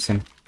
Crimson.